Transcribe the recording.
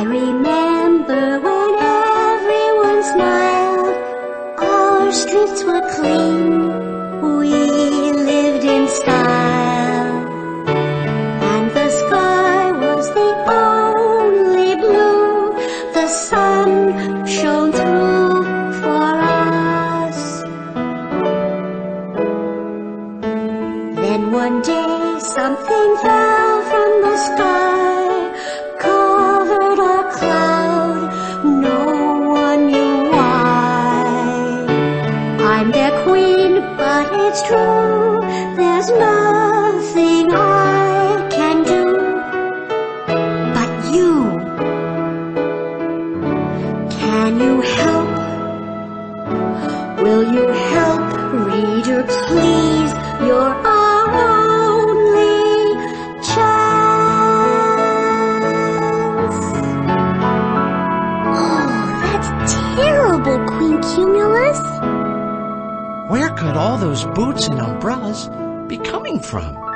I remember when everyone smiled. Our streets were clean. We lived in style. And the sky was the only blue. The sun shone through for us. Then one day something fell from the sky, Their queen, but it's true. There's nothing I can do. But you, can you help? Will you help, reader, please? Your only chance. Oh, that's terrible, Queen Cumulus. Where could all those boots and umbrellas be coming from?